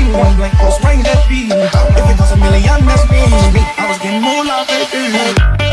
green Point blank, cross range, that's me If you costs a million, that's me I was getting more love, baby.